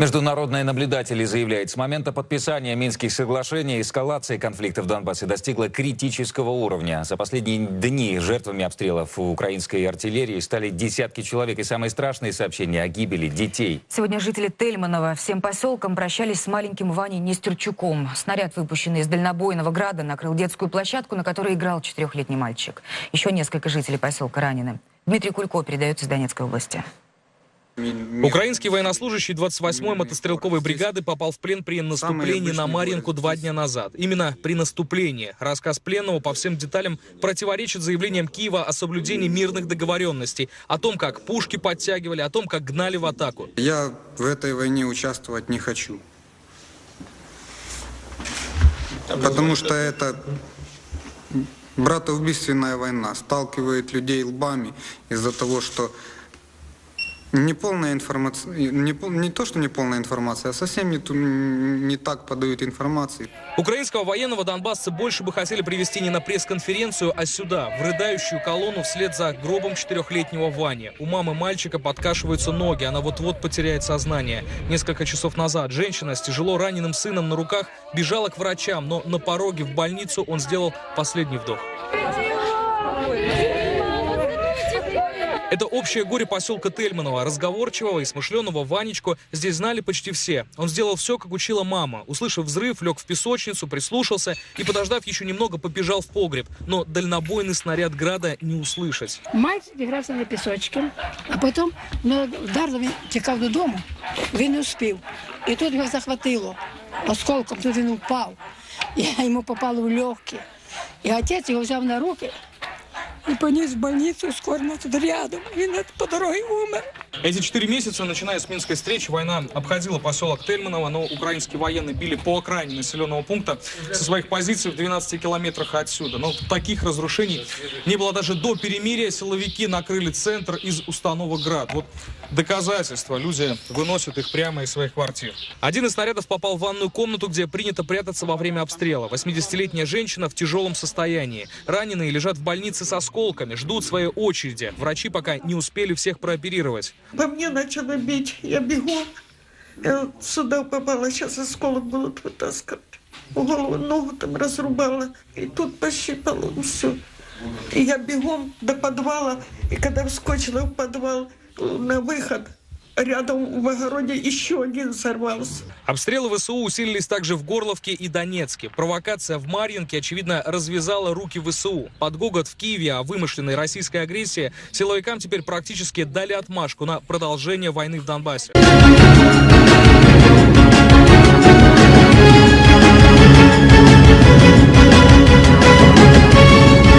Международные наблюдатели заявляют, с момента подписания Минских соглашений эскалация конфликта в Донбассе достигла критического уровня. За последние дни жертвами обстрелов украинской артиллерии стали десятки человек. И самые страшные сообщения о гибели детей. Сегодня жители Тельманова всем поселком прощались с маленьким Ваней Нестерчуком. Снаряд, выпущенный из дальнобойного града, накрыл детскую площадку, на которой играл четырехлетний мальчик. Еще несколько жителей поселка ранены. Дмитрий Кулько передает из Донецкой области. Украинский военнослужащий 28-й мотострелковой бригады попал в плен при наступлении на Марьинку два дня назад. Именно при наступлении. Рассказ пленного по всем деталям противоречит заявлениям Киева о соблюдении мирных договоренностей, о том, как пушки подтягивали, о том, как гнали в атаку. Я в этой войне участвовать не хочу. Потому что это братоубийственная война. Сталкивает людей лбами из-за того, что Неполная информация, не, не то, что неполная информация, а совсем не, не так подают информации. Украинского военного донбасса больше бы хотели привести не на пресс-конференцию, а сюда, в рыдающую колонну вслед за гробом четырехлетнего Вани. У мамы мальчика подкашиваются ноги, она вот-вот потеряет сознание. Несколько часов назад женщина с тяжело раненым сыном на руках бежала к врачам, но на пороге в больницу он сделал последний вдох. Это общее горе поселка Тельманова. Разговорчивого и смышленого Ванечку здесь знали почти все. Он сделал все, как учила мама. Услышав взрыв, лег в песочницу, прислушался и, подождав еще немного, побежал в погреб. Но дальнобойный снаряд града не услышать. Мальчик грався на пісочки, а потім ну, вдарило, він тікав додому, він не успів. І тут його захватило осколком, тут він упав. І йому попало в легкі. І отець його взяв на руки и понес в больницу, скоро тут рядом, и по дороге умер. Эти четыре месяца, начиная с Минской встречи, война обходила поселок Тельманово, но украинские военные били по окраине населенного пункта со своих позиций в 12 километрах отсюда. Но таких разрушений не было даже до перемирия. Силовики накрыли центр из установок «Град». Вот доказательства. Люди выносят их прямо из своих квартир. Один из снарядов попал в ванную комнату, где принято прятаться во время обстрела. 80-летняя женщина в тяжелом состоянии. Раненые лежат в больнице со осколками, ждут своей очереди. Врачи пока не успели всех прооперировать. По мне начало бить, я бегу. Я сюда попала, сейчас осколок будут вытаскивать. Голову, ногу там разрубала, и тут пощипало все. И я бегом до подвала, и когда вскочила в подвал на выход, рядом в огороде еще один сорвался. Обстрелы ВСУ усилились также в Горловке и Донецке. Провокация в Марьинке, очевидно, развязала руки ВСУ. Под гогот в Киеве о вымышленной российской агрессии силовикам теперь практически дали отмашку на продолжение войны в Донбассе.